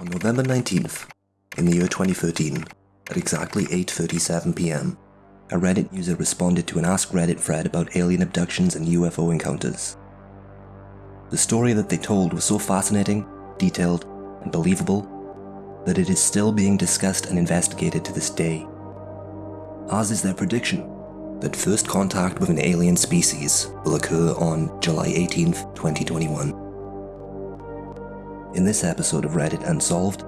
On November 19th, in the year 2013, at exactly 8.37 pm, a Reddit user responded to an Ask Reddit thread about alien abductions and UFO encounters. The story that they told was so fascinating, detailed, and believable that it is still being discussed and investigated to this day. As is their prediction that first contact with an alien species will occur on July 18th, 2021. In this episode of Reddit Unsolved,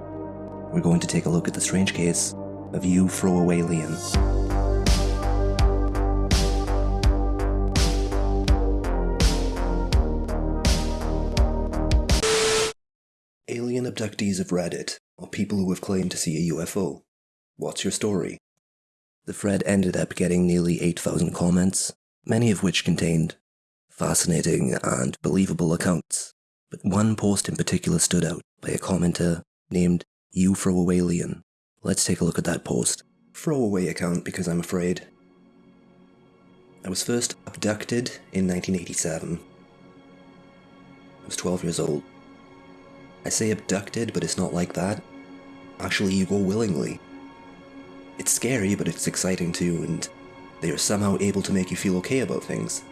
we're going to take a look at the strange case of you throwaway alien. Alien abductees of Reddit are people who have claimed to see a UFO. What's your story? The thread ended up getting nearly 8,000 comments, many of which contained fascinating and believable accounts but one post in particular stood out by a commenter named You. Let's take a look at that post. Throwaway account because I'm afraid. I was first abducted in 1987. I was 12 years old. I say abducted, but it's not like that. Actually, you go willingly. It's scary, but it's exciting too, and they are somehow able to make you feel okay about things.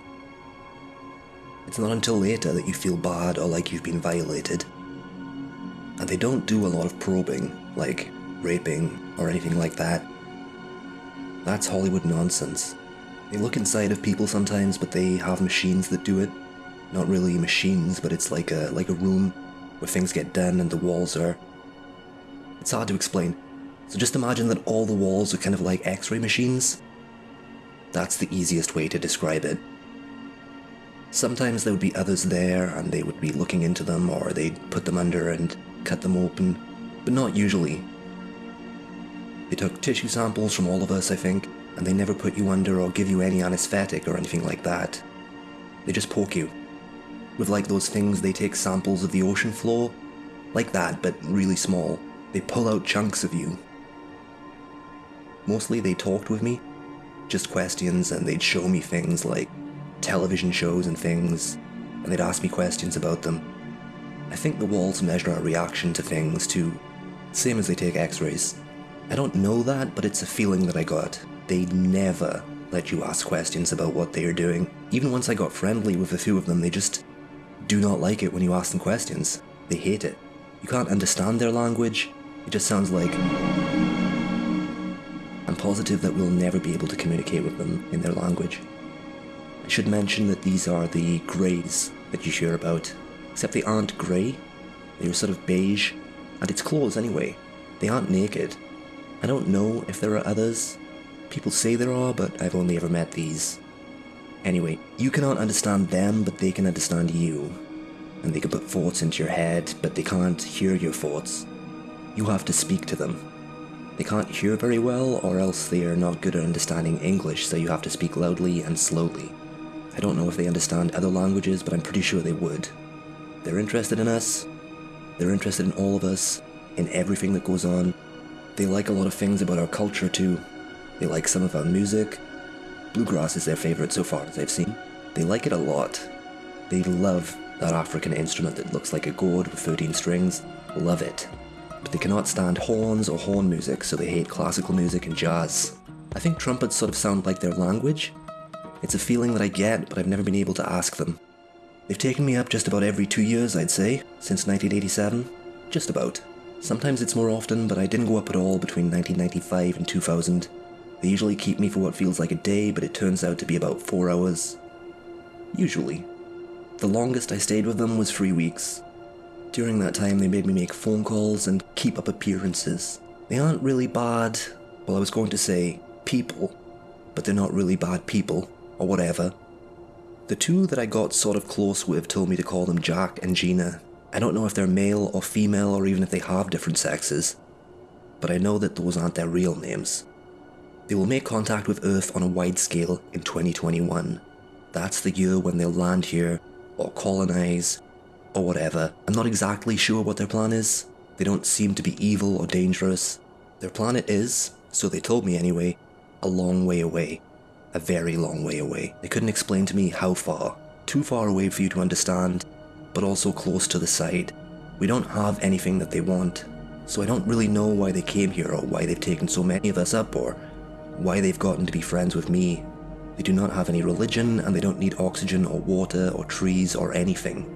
It's not until later that you feel bad or like you've been violated. And they don't do a lot of probing, like raping or anything like that. That's Hollywood nonsense. They look inside of people sometimes, but they have machines that do it. Not really machines, but it's like a like a room where things get done and the walls are. It's hard to explain. So just imagine that all the walls are kind of like X-ray machines. That's the easiest way to describe it. Sometimes there would be others there and they would be looking into them or they'd put them under and cut them open, but not usually. They took tissue samples from all of us, I think, and they never put you under or give you any anesthetic or anything like that. They just poke you. With like those things they take samples of the ocean floor, like that, but really small. They pull out chunks of you. Mostly they talked with me, just questions, and they'd show me things like television shows and things, and they'd ask me questions about them. I think the walls measure our reaction to things too, same as they take x-rays. I don't know that, but it's a feeling that I got. They never let you ask questions about what they are doing. Even once I got friendly with a few of them, they just do not like it when you ask them questions. They hate it. You can't understand their language. It just sounds like... I'm positive that we'll never be able to communicate with them in their language should mention that these are the greys that you hear about, except they aren't grey, they're sort of beige, and it's clothes anyway. They aren't naked. I don't know if there are others. People say there are, but I've only ever met these. Anyway, you cannot understand them, but they can understand you. And they can put thoughts into your head, but they can't hear your thoughts. You have to speak to them. They can't hear very well, or else they are not good at understanding English, so you have to speak loudly and slowly. I don't know if they understand other languages, but I'm pretty sure they would. They're interested in us. They're interested in all of us, in everything that goes on. They like a lot of things about our culture too. They like some of our music. Bluegrass is their favorite so far as I've seen. They like it a lot. They love that African instrument that looks like a gourd with 13 strings. Love it. But they cannot stand horns or horn music, so they hate classical music and jazz. I think trumpets sort of sound like their language, it's a feeling that I get, but I've never been able to ask them. They've taken me up just about every two years, I'd say, since 1987. Just about. Sometimes it's more often, but I didn't go up at all between 1995 and 2000. They usually keep me for what feels like a day, but it turns out to be about four hours. Usually. The longest I stayed with them was three weeks. During that time, they made me make phone calls and keep up appearances. They aren't really bad, well, I was going to say people, but they're not really bad people or whatever. The two that I got sort of close with told me to call them Jack and Gina. I don't know if they're male or female or even if they have different sexes, but I know that those aren't their real names. They will make contact with Earth on a wide scale in 2021. That's the year when they'll land here, or colonize, or whatever. I'm not exactly sure what their plan is. They don't seem to be evil or dangerous. Their planet is, so they told me anyway, a long way away a very long way away. They couldn't explain to me how far. Too far away for you to understand, but also close to the side. We don't have anything that they want. so I don't really know why they came here or why they've taken so many of us up or why they've gotten to be friends with me. They do not have any religion and they don't need oxygen or water or trees or anything.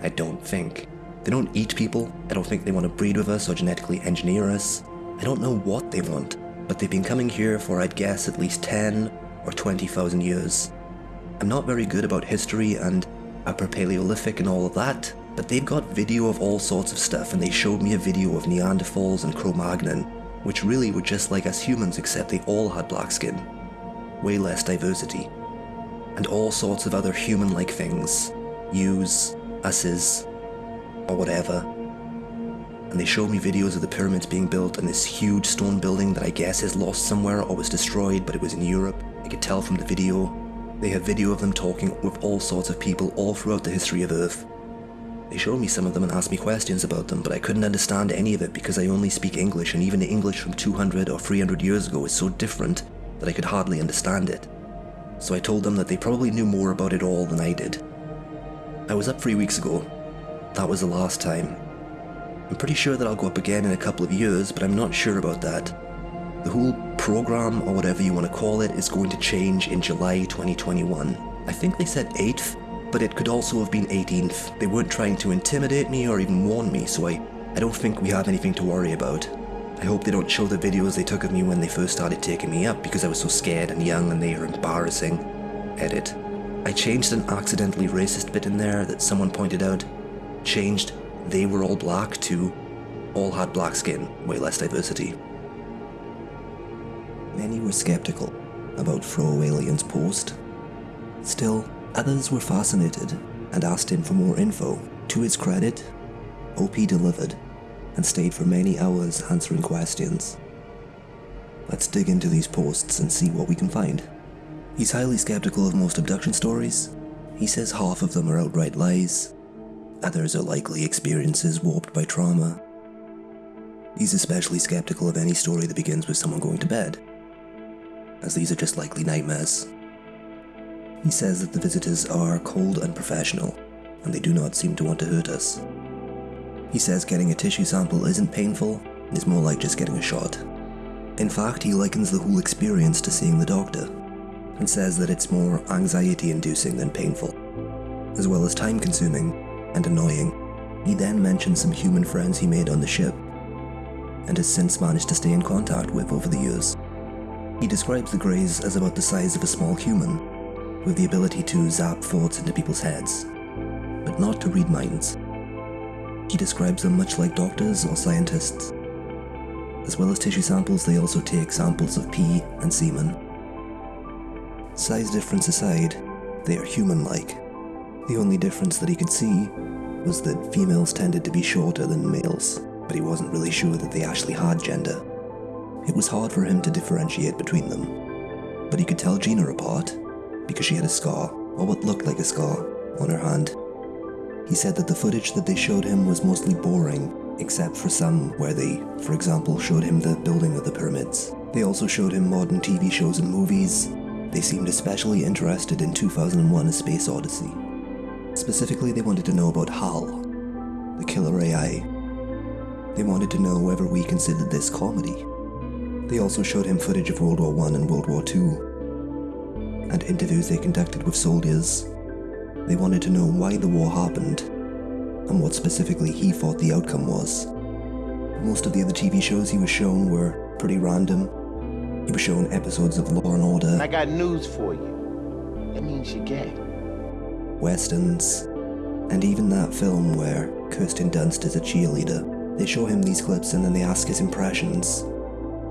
I don't think. They don't eat people. I don't think they want to breed with us or genetically engineer us. I don't know what they want, but they've been coming here for, I'd guess, at least 10 or 20,000 years. I'm not very good about history and Upper Paleolithic and all of that, but they've got video of all sorts of stuff and they showed me a video of Neanderthals and Cro-Magnon, which really were just like us humans except they all had black skin. Way less diversity. And all sorts of other human-like things. Yous, us's, or whatever. And they showed me videos of the pyramids being built and this huge stone building that I guess is lost somewhere or was destroyed but it was in Europe. I could tell from the video. They have video of them talking with all sorts of people all throughout the history of Earth. They showed me some of them and asked me questions about them, but I couldn't understand any of it because I only speak English, and even the English from 200 or 300 years ago is so different that I could hardly understand it. So I told them that they probably knew more about it all than I did. I was up three weeks ago. That was the last time. I'm pretty sure that I'll go up again in a couple of years, but I'm not sure about that. The whole program, or whatever you want to call it, is going to change in July 2021. I think they said 8th, but it could also have been 18th. They weren't trying to intimidate me or even warn me, so I, I don't think we have anything to worry about. I hope they don't show the videos they took of me when they first started taking me up because I was so scared and young and they are embarrassing. Edit. I changed an accidentally racist bit in there that someone pointed out. Changed they were all black too, all had black skin, way less diversity. Many were skeptical about Fro Alien's post. Still, Others were fascinated and asked him for more info. To his credit, OP delivered and stayed for many hours answering questions. Let's dig into these posts and see what we can find. He's highly skeptical of most abduction stories. He says half of them are outright lies, others are likely experiences warped by trauma. He's especially skeptical of any story that begins with someone going to bed, as these are just likely nightmares. He says that the visitors are cold and professional, and they do not seem to want to hurt us. He says getting a tissue sample isn't painful, it's more like just getting a shot. In fact, he likens the whole experience to seeing the doctor, and says that it's more anxiety inducing than painful, as well as time consuming and annoying. He then mentions some human friends he made on the ship, and has since managed to stay in contact with over the years. He describes the Greys as about the size of a small human, with the ability to zap thoughts into people's heads, but not to read minds. He describes them much like doctors or scientists. As well as tissue samples, they also take samples of pee and semen. Size difference aside, they are human-like. The only difference that he could see was that females tended to be shorter than males, but he wasn't really sure that they actually had gender. It was hard for him to differentiate between them, but he could tell Gina apart because she had a scar, or what looked like a scar, on her hand. He said that the footage that they showed him was mostly boring, except for some where they, for example, showed him the building of the pyramids. They also showed him modern TV shows and movies. They seemed especially interested in 2001 A Space Odyssey. Specifically, they wanted to know about HAL, the killer AI. They wanted to know whether we considered this comedy. They also showed him footage of World War I and World War II, and interviews they conducted with soldiers. They wanted to know why the war happened, and what specifically he thought the outcome was. Most of the other TV shows he was shown were pretty random. He was shown episodes of Law and Order. I got news for you. That means you're gay. Westerns, and even that film where Kirsten Dunst is a cheerleader. They show him these clips and then they ask his impressions.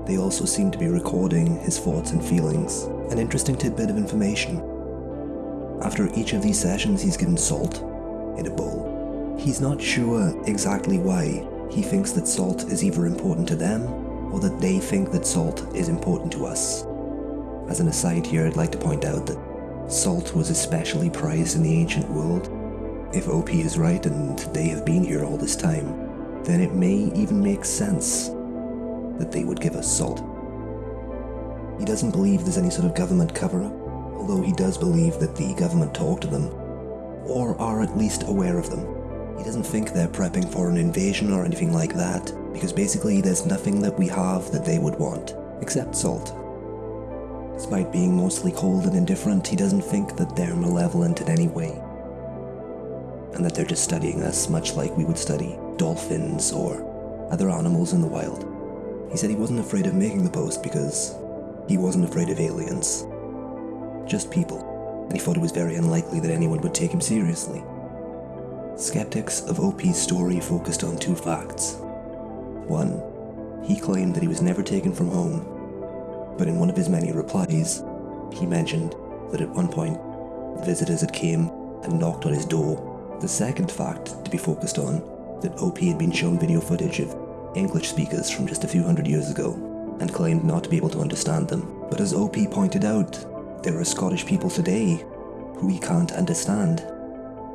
They also seem to be recording his thoughts and feelings. An interesting tidbit of information. After each of these sessions he's given salt in a bowl. He's not sure exactly why he thinks that salt is either important to them or that they think that salt is important to us. As an aside here, I'd like to point out that salt was especially prized in the ancient world. If OP is right and they have been here all this time, then it may even make sense that they would give us salt. He doesn't believe there's any sort of government cover-up, although he does believe that the government talk to them, or are at least aware of them. He doesn't think they're prepping for an invasion or anything like that, because basically there's nothing that we have that they would want, except salt. Despite being mostly cold and indifferent, he doesn't think that they're malevolent in any way. And that they're just studying us much like we would study dolphins or other animals in the wild. He said he wasn't afraid of making the post because he wasn't afraid of aliens. Just people. And he thought it was very unlikely that anyone would take him seriously. Skeptics of OP's story focused on two facts. One, he claimed that he was never taken from home, but in one of his many replies, he mentioned that at one point, visitors had came and knocked on his door. The second fact to be focused on, that OP had been shown video footage of English speakers from just a few hundred years ago, and claimed not to be able to understand them. But as OP pointed out, there are Scottish people today who we can't understand.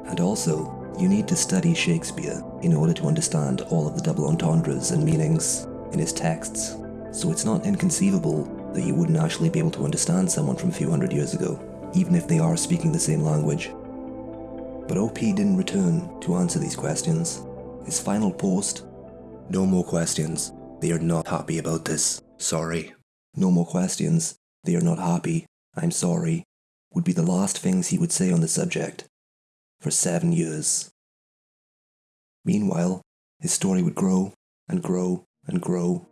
And also, you need to study Shakespeare in order to understand all of the double entendres and meanings in his texts. So it's not inconceivable that you wouldn't actually be able to understand someone from a few hundred years ago, even if they are speaking the same language. But OP didn't return to answer these questions. His final post No more questions. They are not happy about this. Sorry. No more questions. They are not happy. I'm sorry. Would be the last things he would say on the subject for seven years. Meanwhile, his story would grow and grow and grow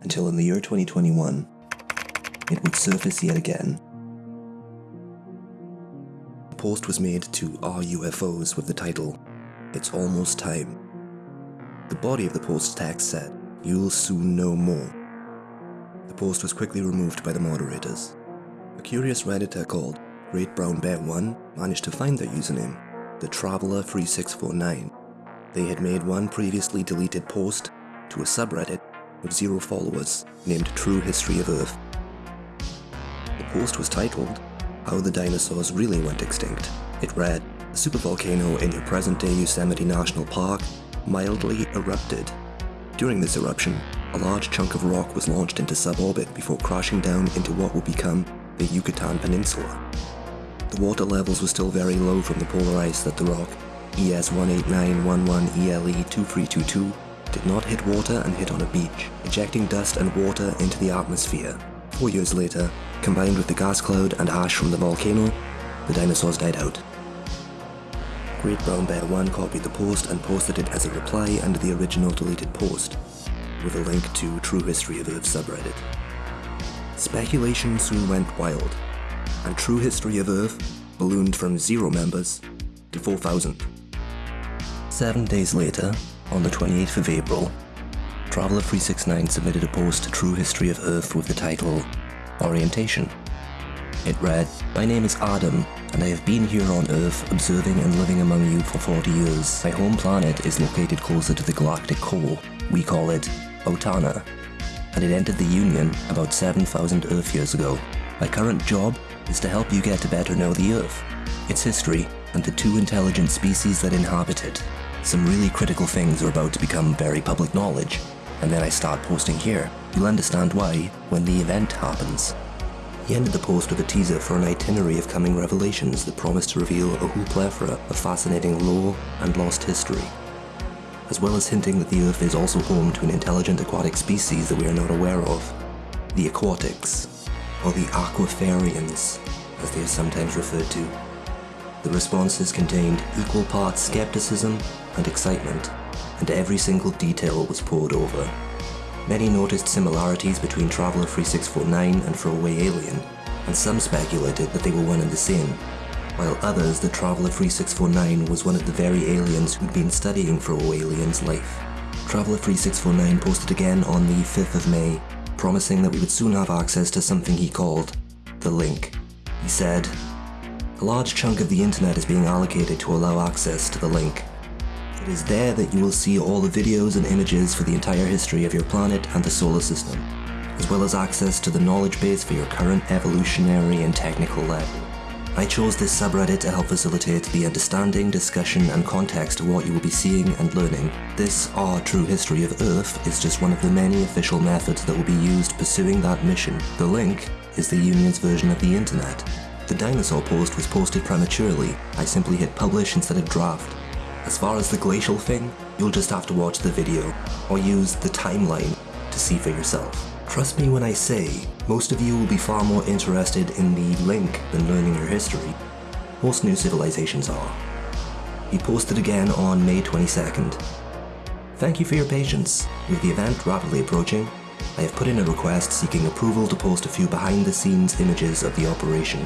until in the year 2021, it would surface yet again. A post was made to r/UFOs with the title, It's Almost Time. The body of the post's text said, You'll soon know more. The post was quickly removed by the moderators. A curious redditor called Great Brown Bear 1 managed to find their username the Traveller 3649. They had made one previously deleted post to a subreddit with zero followers named True History of Earth. Post was titled, How the Dinosaurs Really Went Extinct. It read, A supervolcano in your present-day Yosemite National Park mildly erupted. During this eruption, a large chunk of rock was launched into suborbit before crashing down into what would become the Yucatan Peninsula. The water levels were still very low from the polar ice that the rock, ES18911ELE2322, did not hit water and hit on a beach, ejecting dust and water into the atmosphere. Four years later, combined with the gas cloud and ash from the volcano, the dinosaurs died out. Great Brown Bear 1 copied the post and posted it as a reply under the original deleted post, with a link to True History of Earth subreddit. Speculation soon went wild, and True History of Earth ballooned from zero members to 4,000. Seven days later, on the 28th of April, Traveller369 submitted a post to True History of Earth with the title Orientation. It read, My name is Adam, and I have been here on Earth observing and living among you for 40 years. My home planet is located closer to the galactic core. We call it Otana, and it entered the Union about 7,000 Earth years ago. My current job is to help you get to better know the Earth, its history, and the two intelligent species that inhabit it. Some really critical things are about to become very public knowledge, and then I start posting here. You'll understand why when the event happens. He ended the post with a teaser for an itinerary of coming revelations that promise to reveal a whole plethora of fascinating lore and lost history, as well as hinting that the Earth is also home to an intelligent aquatic species that we are not aware of, the aquatics or the Aquifarians, as they are sometimes referred to. The responses contained equal parts skepticism and excitement, and every single detail was pored over. Many noticed similarities between Traveller 3649 and Throwaway Alien, and some speculated that they were one and the same, while others that Traveller 3649 was one of the very aliens who'd been studying Throwaway Alien's life. Traveller 3649 posted again on the 5th of May promising that we would soon have access to something he called the link. He said, A large chunk of the internet is being allocated to allow access to the link. It is there that you will see all the videos and images for the entire history of your planet and the solar system, as well as access to the knowledge base for your current evolutionary and technical level. I chose this subreddit to help facilitate the understanding, discussion and context of what you will be seeing and learning. This Our True History of Earth is just one of the many official methods that will be used pursuing that mission. The link is the Union's version of the internet. The dinosaur post was posted prematurely. I simply hit publish instead of draft. As far as the glacial thing, you'll just have to watch the video, or use the timeline to see for yourself. Trust me when I say, most of you will be far more interested in the link than learning your history. Most new civilizations are. He posted again on May 22nd. Thank you for your patience. With the event rapidly approaching, I have put in a request seeking approval to post a few behind the scenes images of the operation.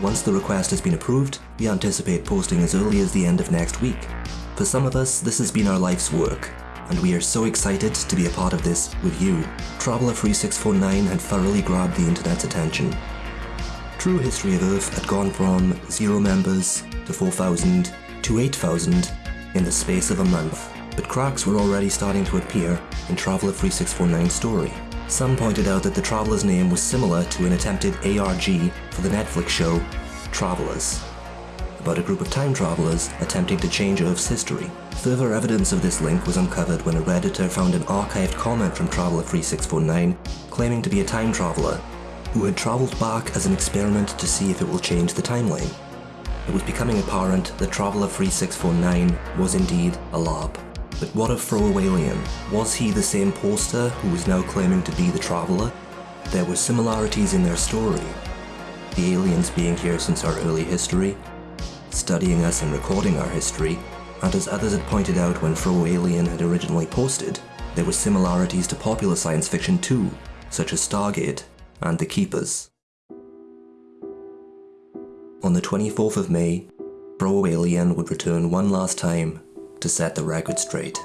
Once the request has been approved, we anticipate posting as early as the end of next week. For some of us, this has been our life's work, and we are so excited to be a part of this with you. Traveller 3649 had thoroughly grabbed the internet's attention. True History of Earth had gone from zero members to 4,000 to 8,000 in the space of a month, but cracks were already starting to appear in Traveller 3649's story. Some pointed out that the Traveler's name was similar to an attempted ARG for the Netflix show Travelers, about a group of time travelers attempting to change Earth's history. Further evidence of this link was uncovered when a redditor found an archived comment from Traveller 3649 claiming to be a time traveller who had travelled back as an experiment to see if it will change the timeline. It was becoming apparent that Traveller 3649 was indeed a LARP. But what of Fro Alien? Was he the same poster who was now claiming to be the Traveller? There were similarities in their story. The aliens being here since our early history, studying us and recording our history, and as others had pointed out when Fro Alien had originally posted, there were similarities to popular science fiction too, such as Stargate and The Keepers. On the 24th of May, Fro Alien would return one last time to set the record straight.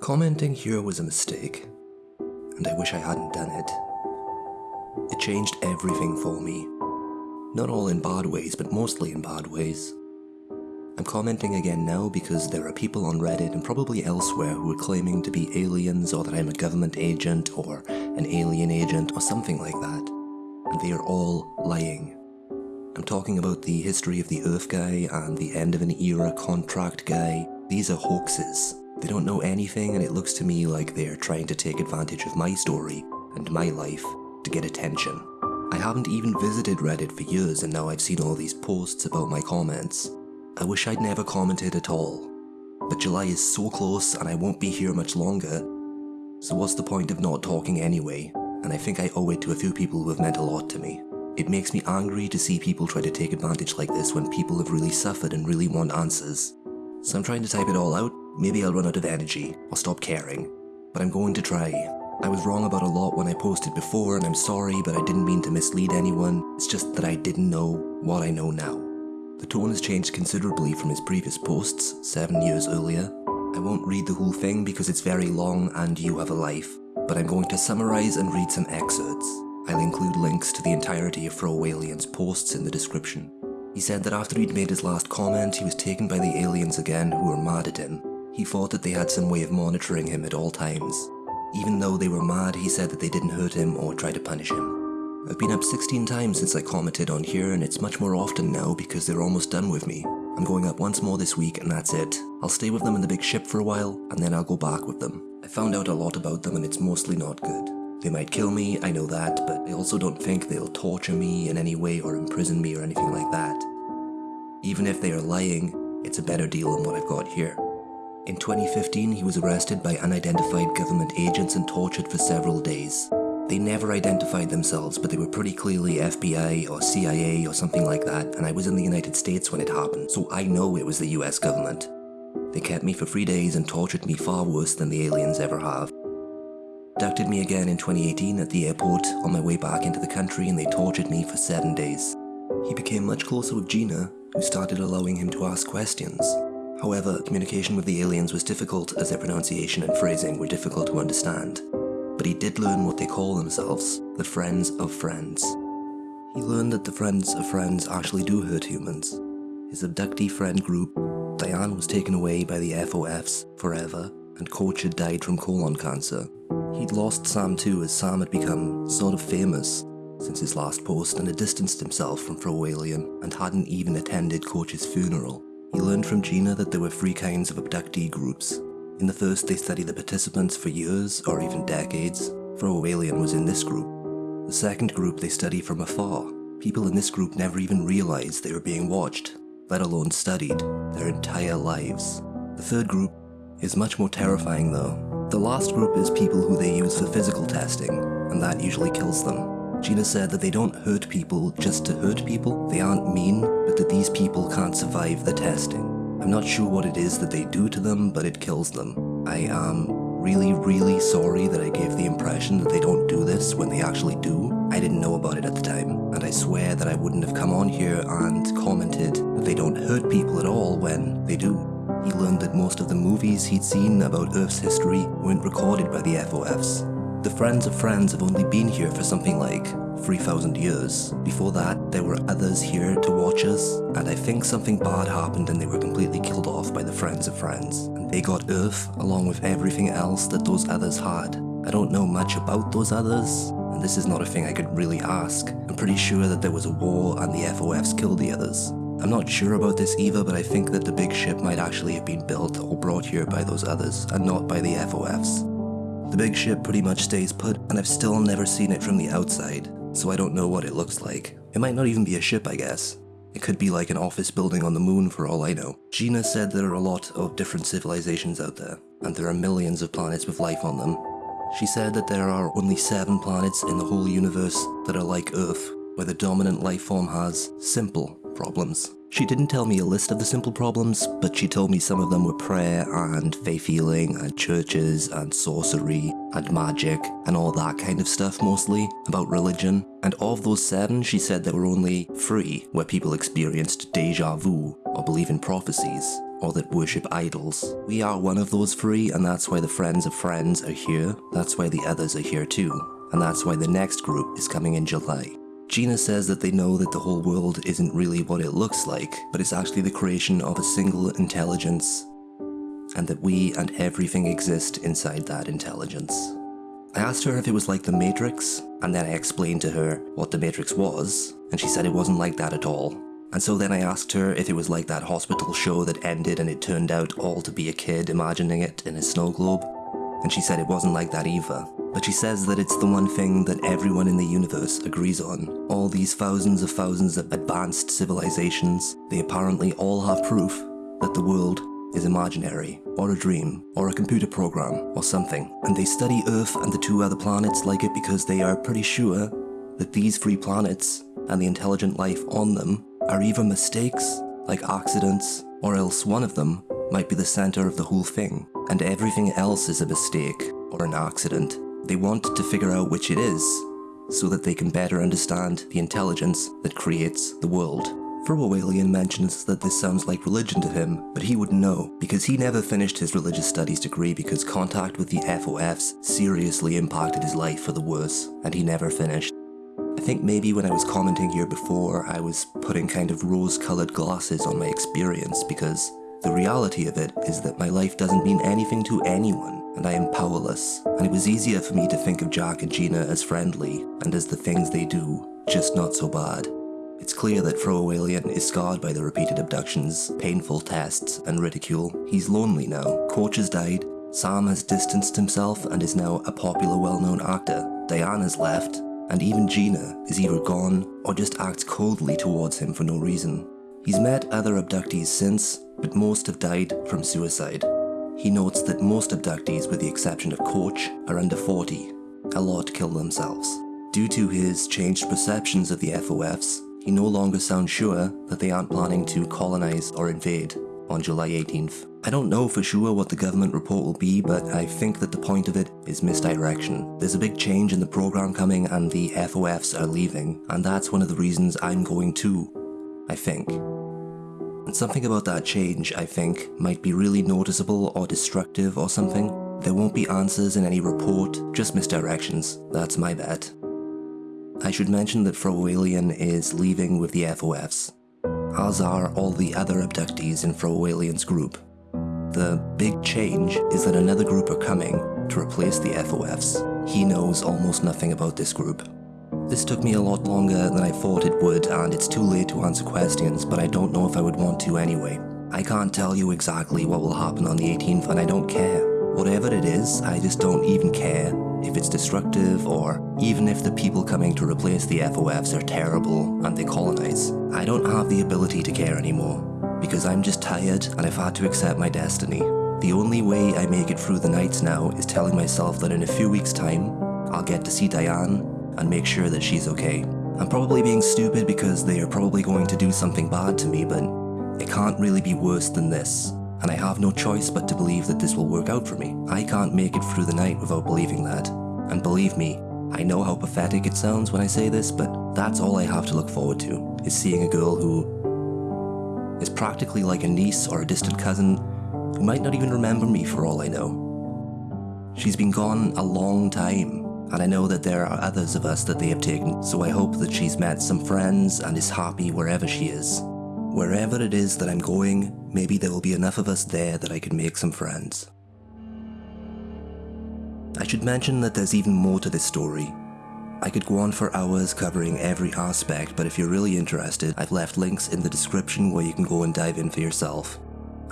Commenting here was a mistake, and I wish I hadn't done it. It changed everything for me. Not all in bad ways, but mostly in bad ways. I'm commenting again now because there are people on Reddit and probably elsewhere who are claiming to be aliens or that I'm a government agent or an alien agent or something like that. And they are all lying. I'm talking about the history of the Earth guy and the end of an era contract guy. These are hoaxes. They don't know anything and it looks to me like they're trying to take advantage of my story and my life to get attention. I haven't even visited Reddit for years and now I've seen all these posts about my comments. I wish I'd never commented at all. But July is so close and I won't be here much longer, so what's the point of not talking anyway? And I think I owe it to a few people who have meant a lot to me. It makes me angry to see people try to take advantage like this when people have really suffered and really want answers. So I'm trying to type it all out, maybe I'll run out of energy, or stop caring. But I'm going to try. I was wrong about a lot when I posted before and I'm sorry but I didn't mean to mislead anyone, it's just that I didn't know what I know now. The tone has changed considerably from his previous posts, 7 years earlier. I won't read the whole thing because it's very long and you have a life, but I'm going to summarise and read some excerpts. I'll include links to the entirety of Fro posts in the description. He said that after he'd made his last comment, he was taken by the aliens again who were mad at him. He thought that they had some way of monitoring him at all times. Even though they were mad, he said that they didn't hurt him or try to punish him. I've been up 16 times since I commented on here and it's much more often now because they're almost done with me. I'm going up once more this week and that's it. I'll stay with them in the big ship for a while and then I'll go back with them. I found out a lot about them and it's mostly not good. They might kill me, I know that, but I also don't think they'll torture me in any way or imprison me or anything like that. Even if they are lying, it's a better deal than what I've got here. In 2015, he was arrested by unidentified government agents and tortured for several days. They never identified themselves, but they were pretty clearly FBI or CIA or something like that, and I was in the United States when it happened, so I know it was the US government. They kept me for three days and tortured me far worse than the aliens ever have. Abducted me again in 2018 at the airport on my way back into the country and they tortured me for seven days. He became much closer with Gina, who started allowing him to ask questions. However, communication with the aliens was difficult as their pronunciation and phrasing were difficult to understand. But he did learn what they call themselves, the Friends of Friends. He learned that the Friends of Friends actually do hurt humans. His abductee friend group, Diane was taken away by the FOFs forever, and Coach died from colon cancer. He'd lost Sam too as Sam had become sort of famous since his last post and had distanced himself from Fro Alien and hadn't even attended Coach's funeral. He learned from Gina that there were three kinds of abductee groups. In the first, they study the participants for years or even decades. Fro Alien was in this group. The second group they study from afar. People in this group never even realized they were being watched, let alone studied, their entire lives. The third group is much more terrifying though. The last group is people who they use for physical testing, and that usually kills them. Gina said that they don't hurt people just to hurt people, they aren't mean, but that these people can't survive the testing. I'm not sure what it is that they do to them, but it kills them. I am really, really sorry that I gave the impression that they don't do this when they actually do. I didn't know about it at the time, and I swear that I wouldn't have come on here and commented that they don't hurt people at all when they do. He learned that most of the movies he'd seen about Earth's history weren't recorded by the FOFs. The Friends of Friends have only been here for something like 3,000 years. Before that, there were others here to watch us, and I think something bad happened and they were completely killed off by the Friends of Friends. And they got Earth along with everything else that those others had. I don't know much about those others, and this is not a thing I could really ask. I'm pretty sure that there was a war and the FOFs killed the others. I'm not sure about this either, but I think that the big ship might actually have been built or brought here by those others, and not by the FOFs. The big ship pretty much stays put, and I've still never seen it from the outside, so I don't know what it looks like. It might not even be a ship, I guess. It could be like an office building on the moon for all I know. Gina said there are a lot of different civilizations out there, and there are millions of planets with life on them. She said that there are only seven planets in the whole universe that are like Earth, where the dominant life form has simple problems. She didn't tell me a list of the simple problems, but she told me some of them were prayer and faith healing and churches and sorcery and magic and all that kind of stuff mostly, about religion. And of those seven, she said there were only three where people experienced deja vu or believe in prophecies or that worship idols. We are one of those three, and that's why the friends of friends are here. That's why the others are here too. And that's why the next group is coming in July. Gina says that they know that the whole world isn't really what it looks like, but it's actually the creation of a single intelligence, and that we and everything exist inside that intelligence. I asked her if it was like the Matrix, and then I explained to her what the Matrix was, and she said it wasn't like that at all. And so then I asked her if it was like that hospital show that ended and it turned out all to be a kid imagining it in a snow globe, and she said it wasn't like that either. But she says that it's the one thing that everyone in the universe agrees on. All these thousands of thousands of advanced civilizations, they apparently all have proof that the world is imaginary, or a dream, or a computer program, or something. And they study Earth and the two other planets like it because they are pretty sure that these three planets and the intelligent life on them are either mistakes, like accidents, or else one of them might be the center of the whole thing, and everything else is a mistake or an accident. They want to figure out which it is, so that they can better understand the intelligence that creates the world. Frowalian mentions that this sounds like religion to him, but he wouldn't know, because he never finished his religious studies degree because contact with the FOFs seriously impacted his life for the worse, and he never finished. I think maybe when I was commenting here before, I was putting kind of rose-coloured glasses on my experience, because the reality of it is that my life doesn't mean anything to anyone, and I am powerless, and it was easier for me to think of Jack and Gina as friendly, and as the things they do, just not so bad. It's clear that Frowalian is scarred by the repeated abductions, painful tests, and ridicule. He's lonely now. Coach has died, Sam has distanced himself and is now a popular well-known actor. Diane's left, and even Gina is either gone or just acts coldly towards him for no reason. He's met other abductees since, but most have died from suicide. He notes that most abductees, with the exception of Coach, are under 40. A lot kill themselves. Due to his changed perceptions of the FOFs, he no longer sounds sure that they aren't planning to colonize or invade on July 18th. I don't know for sure what the government report will be, but I think that the point of it is misdirection. There's a big change in the program coming and the FOFs are leaving, and that's one of the reasons I'm going too, I think. And something about that change, I think, might be really noticeable or destructive or something. There won't be answers in any report, just misdirections. That's my bet. I should mention that Frowalian is leaving with the FOFs, as are all the other abductees in Frowalian's group. The big change is that another group are coming to replace the FOFs. He knows almost nothing about this group. This took me a lot longer than I thought it would and it's too late to answer questions, but I don't know if I would want to anyway. I can't tell you exactly what will happen on the 18th and I don't care. Whatever it is, I just don't even care if it's destructive or even if the people coming to replace the FOFs are terrible and they colonize. I don't have the ability to care anymore. because I'm just tired and I've had to accept my destiny. The only way I make it through the nights now is telling myself that in a few weeks' time, I'll get to see Diane and make sure that she's okay. I'm probably being stupid because they are probably going to do something bad to me, but it can't really be worse than this. And I have no choice but to believe that this will work out for me. I can't make it through the night without believing that. And believe me, I know how pathetic it sounds when I say this, but that's all I have to look forward to, is seeing a girl who is practically like a niece or a distant cousin who might not even remember me for all I know. She's been gone a long time, and I know that there are others of us that they have taken, so I hope that she's met some friends and is happy wherever she is. Wherever it is that I'm going, maybe there will be enough of us there that I can make some friends. I should mention that there's even more to this story. I could go on for hours covering every aspect, but if you're really interested, I've left links in the description where you can go and dive in for yourself.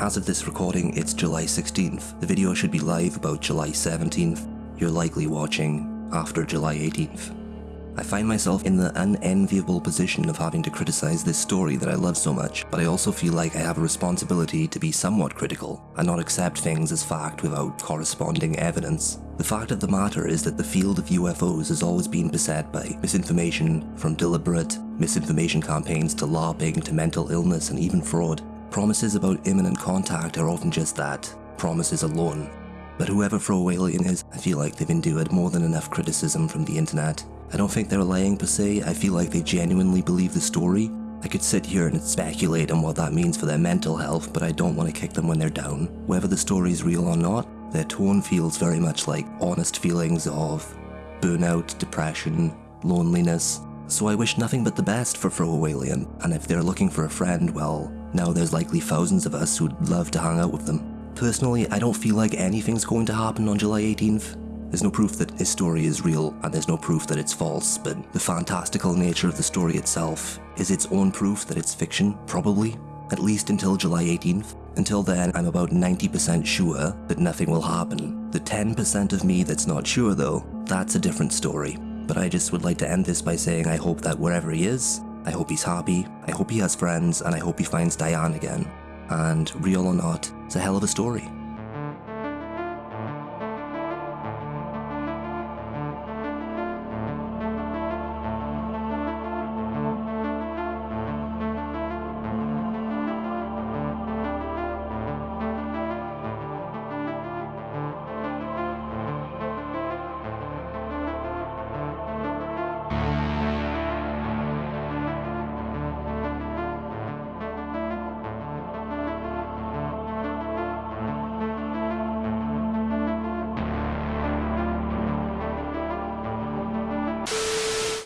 As of this recording, it's July 16th. The video should be live about July 17th. You're likely watching after July 18th. I find myself in the unenviable position of having to criticize this story that I love so much, but I also feel like I have a responsibility to be somewhat critical and not accept things as fact without corresponding evidence. The fact of the matter is that the field of UFOs has always been beset by misinformation, from deliberate misinformation campaigns to LARPing to mental illness and even fraud. Promises about imminent contact are often just that, promises alone. But whoever Fro is, I feel like they've endured more than enough criticism from the internet I don't think they're lying per se, I feel like they genuinely believe the story. I could sit here and speculate on what that means for their mental health, but I don't want to kick them when they're down. Whether the story's real or not, their tone feels very much like honest feelings of burnout, depression, loneliness. So I wish nothing but the best for Frowalian, and if they're looking for a friend, well, now there's likely thousands of us who'd love to hang out with them. Personally, I don't feel like anything's going to happen on July 18th. There's no proof that his story is real, and there's no proof that it's false, but the fantastical nature of the story itself is its own proof that it's fiction, probably, at least until July 18th. Until then, I'm about 90% sure that nothing will happen. The 10% of me that's not sure though, that's a different story. But I just would like to end this by saying I hope that wherever he is, I hope he's happy, I hope he has friends, and I hope he finds Diane again. And real or not, it's a hell of a story.